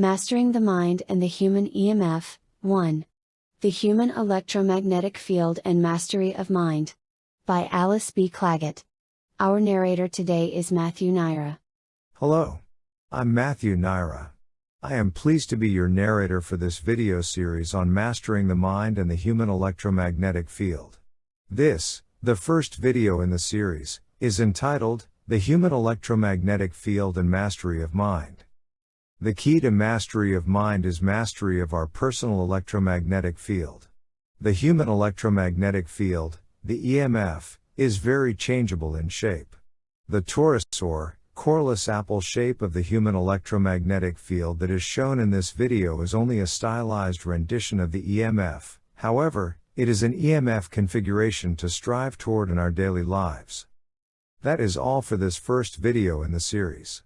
Mastering the Mind and the Human EMF, 1. The Human Electromagnetic Field and Mastery of Mind. By Alice B. Clagett. Our narrator today is Matthew Naira. Hello. I'm Matthew Naira. I am pleased to be your narrator for this video series on mastering the mind and the human electromagnetic field. This, the first video in the series, is entitled, The Human Electromagnetic Field and Mastery of Mind. The key to mastery of mind is mastery of our personal electromagnetic field. The human electromagnetic field, the EMF, is very changeable in shape. The torus or coreless apple shape of the human electromagnetic field that is shown in this video is only a stylized rendition of the EMF, however, it is an EMF configuration to strive toward in our daily lives. That is all for this first video in the series.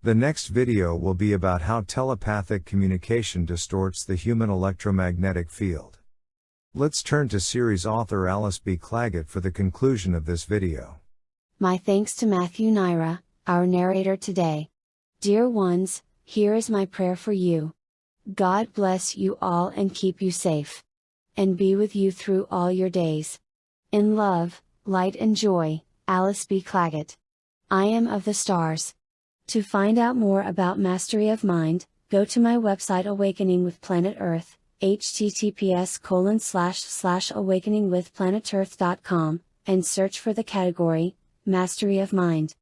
The next video will be about how telepathic communication distorts the human electromagnetic field. Let's turn to series author Alice B. Clagett for the conclusion of this video. My thanks to Matthew Naira, our narrator today. Dear ones, here is my prayer for you. God bless you all and keep you safe. And be with you through all your days. In love, light and joy, Alice B. Clagett. I am of the stars. To find out more about Mastery of Mind, go to my website Awakening with Planet Earth, https colon slash slash awakeningwithplanetearth.com, and search for the category, Mastery of Mind.